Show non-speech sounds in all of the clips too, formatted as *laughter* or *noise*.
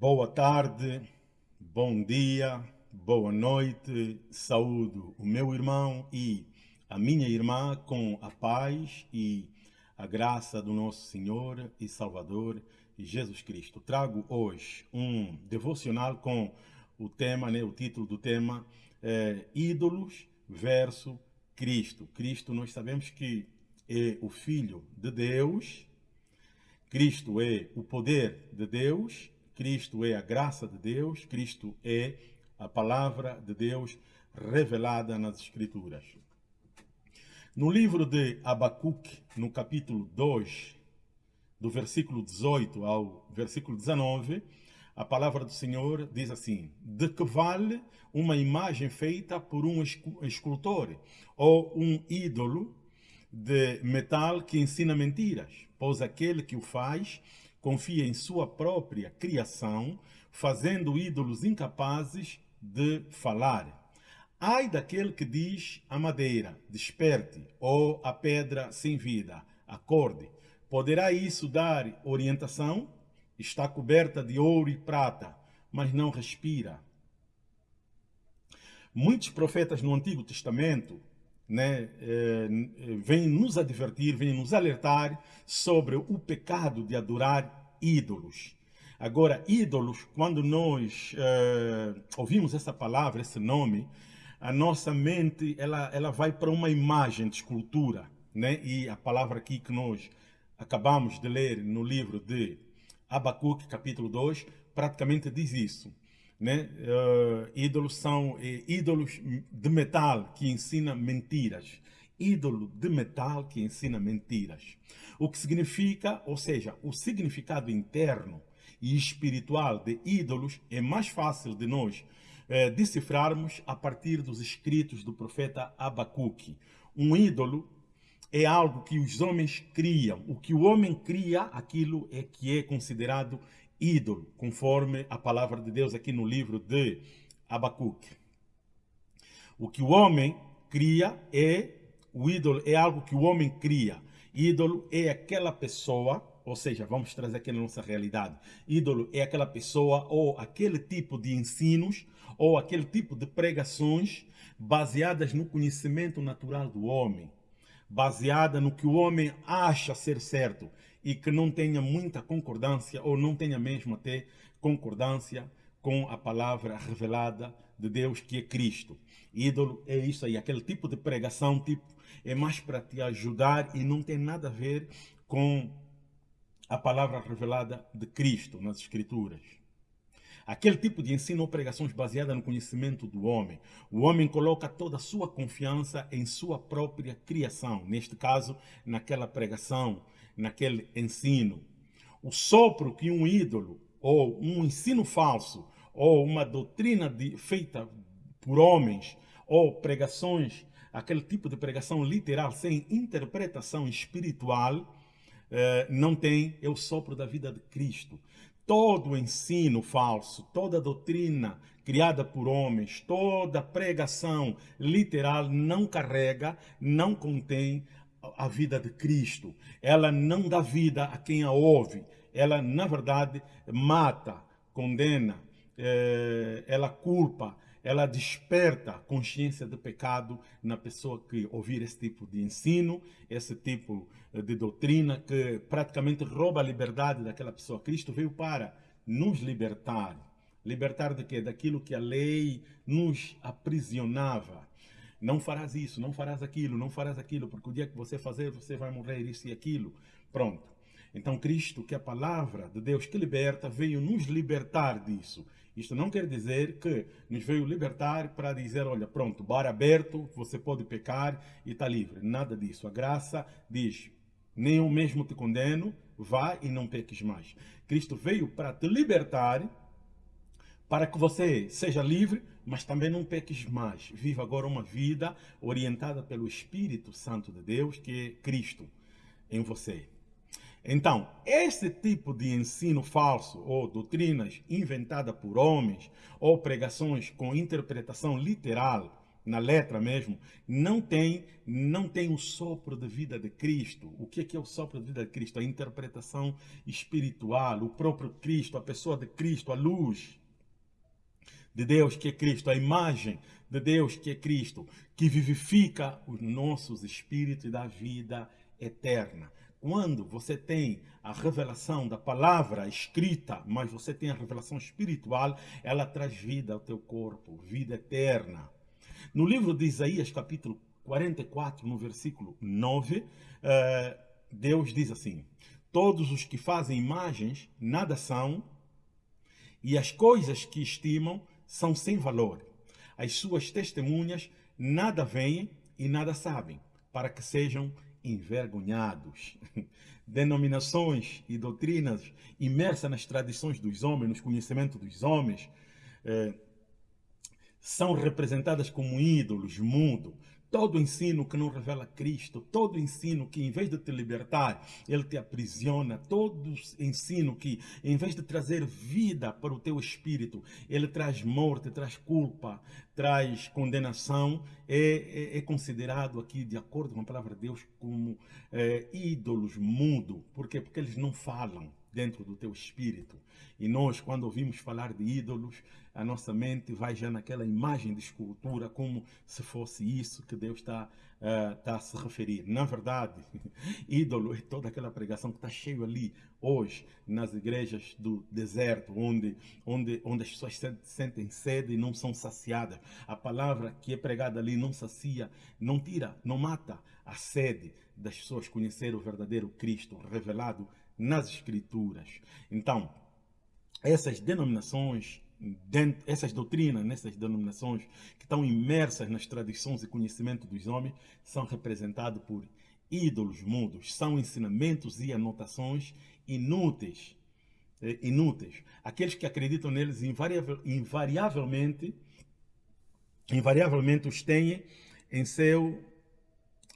Boa tarde, bom dia, boa noite, saúdo o meu irmão e a minha irmã com a paz e a graça do nosso Senhor e Salvador Jesus Cristo. Trago hoje um devocional com o tema, né, o título do tema é Ídolos versus Cristo. Cristo, nós sabemos que é o Filho de Deus, Cristo é o poder de Deus, Cristo é a graça de Deus, Cristo é a palavra de Deus revelada nas Escrituras. No livro de Abacuque, no capítulo 2, do versículo 18 ao versículo 19, a palavra do Senhor diz assim, de que vale uma imagem feita por um escultor ou um ídolo de metal que ensina mentiras, pois aquele que o faz confia em sua própria criação, fazendo ídolos incapazes de falar. Ai daquele que diz a madeira, desperte, ou a pedra sem vida, acorde. Poderá isso dar orientação? Está coberta de ouro e prata, mas não respira. Muitos profetas no Antigo Testamento né, eh, vêm nos advertir, vêm nos alertar sobre o pecado de adorar ídolos. Agora, ídolos, quando nós eh, ouvimos essa palavra, esse nome, a nossa mente ela, ela vai para uma imagem de escultura. Né? E a palavra aqui que nós acabamos de ler no livro de Abacuque, capítulo 2, praticamente diz isso. Né? Uh, ídolos são uh, ídolos de metal que ensina mentiras. Ídolo de metal que ensina mentiras. O que significa, ou seja, o significado interno e espiritual de ídolos é mais fácil de nós uh, decifrarmos a partir dos escritos do profeta Abacuque. Um ídolo é algo que os homens criam. O que o homem cria, aquilo é que é considerado ídolo, conforme a palavra de Deus aqui no livro de Abacuque. O que o homem cria é o ídolo, é algo que o homem cria. Ídolo é aquela pessoa, ou seja, vamos trazer aqui na nossa realidade. Ídolo é aquela pessoa ou aquele tipo de ensinos ou aquele tipo de pregações baseadas no conhecimento natural do homem baseada no que o homem acha ser certo e que não tenha muita concordância ou não tenha mesmo até concordância com a palavra revelada de Deus que é Cristo. Ídolo é isso aí, aquele tipo de pregação tipo é mais para te ajudar e não tem nada a ver com a palavra revelada de Cristo nas Escrituras. Aquele tipo de ensino ou pregações baseada no conhecimento do homem. O homem coloca toda a sua confiança em sua própria criação, neste caso, naquela pregação, naquele ensino. O sopro que um ídolo, ou um ensino falso, ou uma doutrina de, feita por homens, ou pregações, aquele tipo de pregação literal, sem interpretação espiritual, eh, não tem, é o sopro da vida de Cristo todo ensino falso, toda doutrina criada por homens, toda pregação literal não carrega, não contém a vida de Cristo. Ela não dá vida a quem a ouve. Ela, na verdade, mata, condena, eh, ela culpa, ela desperta consciência de pecado na pessoa que ouvir esse tipo de ensino, esse tipo de doutrina que praticamente rouba a liberdade daquela pessoa. Cristo veio para nos libertar. Libertar de quê? Daquilo que a lei nos aprisionava. Não farás isso, não farás aquilo, não farás aquilo, porque o dia que você fazer, você vai morrer, isso e aquilo. Pronto. Então Cristo, que é a palavra de Deus que liberta, veio nos libertar disso. Isto não quer dizer que nos veio libertar para dizer, olha, pronto, bar aberto, você pode pecar e está livre. Nada disso. A graça diz, nem eu mesmo te condeno, vá e não peques mais. Cristo veio para te libertar, para que você seja livre, mas também não peques mais. Viva agora uma vida orientada pelo Espírito Santo de Deus, que é Cristo em você. Então, esse tipo de ensino falso ou doutrinas inventadas por homens ou pregações com interpretação literal na letra mesmo, não tem, não tem o sopro de vida de Cristo. O que é, que é o sopro de vida de Cristo? A interpretação espiritual, o próprio Cristo, a pessoa de Cristo, a luz de Deus que é Cristo, a imagem de Deus que é Cristo, que vivifica os nossos espíritos dá vida eterna. Quando você tem a revelação da palavra escrita, mas você tem a revelação espiritual, ela traz vida ao teu corpo, vida eterna. No livro de Isaías, capítulo 44, no versículo 9, eh, Deus diz assim, Todos os que fazem imagens nada são, e as coisas que estimam são sem valor. As suas testemunhas nada veem e nada sabem, para que sejam envergonhados. *laughs* Denominações e doutrinas imersas nas tradições dos homens, nos conhecimentos dos homens, eh, são representadas como ídolos, mundo, Todo ensino que não revela Cristo, todo ensino que em vez de te libertar, ele te aprisiona, todo ensino que em vez de trazer vida para o teu espírito, ele traz morte, traz culpa, traz condenação, é, é, é considerado aqui, de acordo com a palavra de Deus, como é, ídolos mudo. Por quê? Porque eles não falam dentro do teu espírito. E nós, quando ouvimos falar de ídolos, a nossa mente vai já naquela imagem de escultura, como se fosse isso que Deus está, uh, está a se referir. Na verdade, *laughs* ídolo é toda aquela pregação que está cheio ali hoje nas igrejas do deserto, onde, onde, onde as pessoas sentem sede e não são saciadas. A palavra que é pregada ali não sacia, não tira, não mata a sede das pessoas conhecer o verdadeiro Cristo revelado nas Escrituras. Então, essas denominações, essas doutrinas nessas denominações que estão imersas nas tradições e conhecimento dos homens, são representados por ídolos mudos, são ensinamentos e anotações inúteis. Eh, inúteis. Aqueles que acreditam neles invariavel, invariavelmente, invariavelmente os têm em seu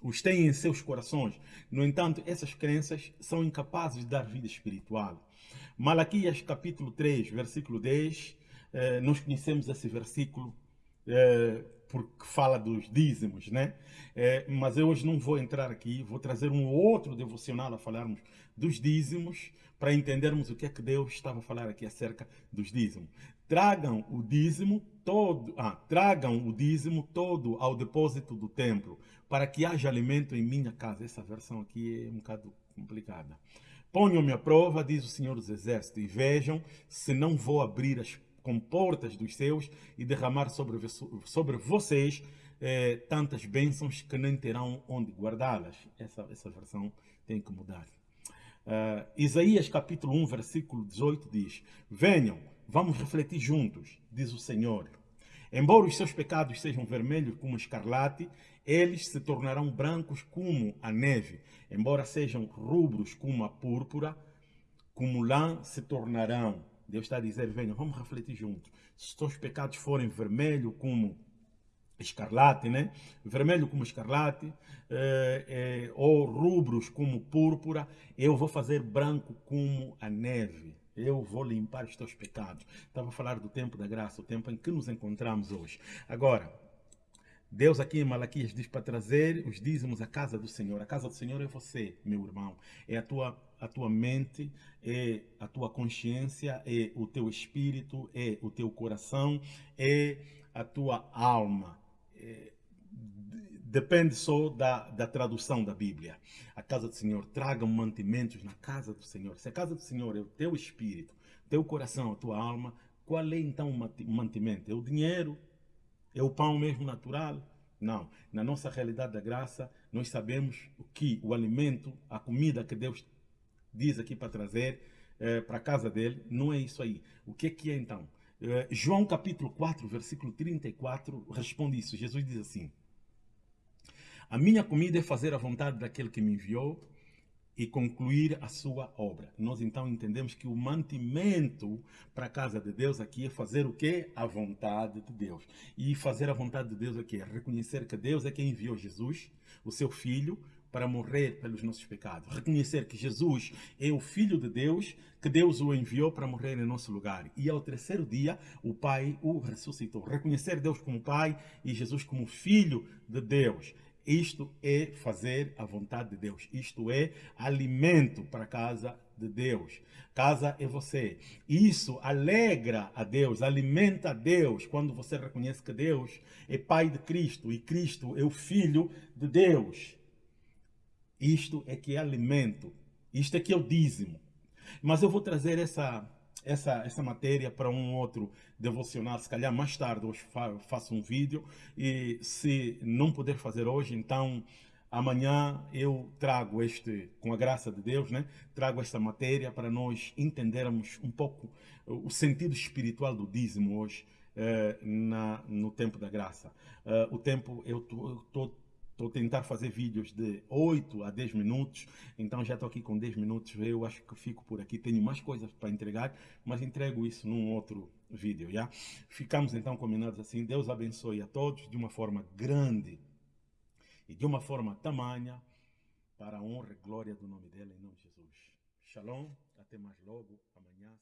os têm em seus corações. No entanto, essas crenças são incapazes de dar vida espiritual. Malaquias capítulo 3, versículo 10, eh, nós conhecemos esse versículo eh, porque fala dos dízimos, né? Eh, mas eu hoje não vou entrar aqui, vou trazer um outro devocional a falarmos dos dízimos, para entendermos o que é que Deus estava a falar aqui acerca dos dízimos. Tragam o dízimo todo, ah, tragam o dízimo todo ao depósito do templo, para que haja alimento em minha casa. Essa versão aqui é um bocado complicada. Ponham-me à prova, diz o Senhor dos Exércitos, e vejam se não vou abrir as comportas dos céus e derramar sobre, sobre vocês eh, tantas bênçãos que nem terão onde guardá-las. Essa, essa versão tem que mudar. Uh, Isaías capítulo 1, versículo 18 diz, Venham, vamos refletir juntos, diz o Senhor. Embora os seus pecados sejam vermelhos como escarlate, eles se tornarão brancos como a neve. Embora sejam rubros como a púrpura, como lã se tornarão. Deus está a dizer, venham, vamos refletir juntos. Se os seus pecados forem vermelhos como escarlate, né? vermelho como escarlate, eh, eh, ou rubros como púrpura, eu vou fazer branco como a neve. Eu vou limpar os teus pecados. Estava a falar do tempo da graça, o tempo em que nos encontramos hoje. Agora, Deus aqui em Malaquias diz para trazer os dízimos à casa do Senhor. A casa do Senhor é você, meu irmão. É a tua, a tua mente, é a tua consciência, é o teu espírito, é o teu coração, é a tua alma. É, depende só da, da tradução da Bíblia. A casa do Senhor, tragam mantimentos na casa do Senhor. Se a casa do Senhor é o teu espírito, teu coração, a tua alma, qual é então o mantimento? É o dinheiro? É o pão mesmo natural? Não. Na nossa realidade da graça, nós sabemos o que o alimento, a comida que Deus diz aqui para trazer é, para a casa dele, não é isso aí. O que, que é então? É, João capítulo 4, versículo 34, responde isso. Jesus diz assim, a minha comida é fazer a vontade daquele que me enviou e concluir a sua obra. Nós então entendemos que o mantimento para a casa de Deus aqui é fazer o que? A vontade de Deus. E fazer a vontade de Deus aqui é reconhecer que Deus é quem enviou Jesus, o seu filho, para morrer pelos nossos pecados. Reconhecer que Jesus é o Filho de Deus, que Deus o enviou para morrer em nosso lugar. E ao terceiro dia, o Pai o ressuscitou. Reconhecer Deus como Pai e Jesus como Filho de Deus. Isto é fazer a vontade de Deus. Isto é alimento para a casa de Deus. Casa é você. Isso alegra a Deus, alimenta a Deus quando você reconhece que Deus é Pai de Cristo e Cristo é o Filho de Deus. Isto é que é alimento. Isto é que é o dízimo. Mas eu vou trazer essa, essa, essa matéria para um outro devocional, se calhar mais tarde hoje faço um vídeo e se não puder fazer hoje, então amanhã eu trago este, com a graça de Deus, né, trago esta matéria para nós entendermos um pouco o sentido espiritual do dízimo hoje eh, na, no tempo da graça. Uh, o tempo, eu estou A tentar fazer vídeos de 8 a 10 minutos, então já estou aqui com 10 minutos, eu acho que fico por aqui, tenho mais coisas para entregar, mas entrego isso num outro vídeo, já? Ficamos então combinados assim, Deus abençoe a todos de uma forma grande e de uma forma tamanha, para a honra e glória do nome dele, em nome de Jesus. Shalom, até mais logo, amanhã.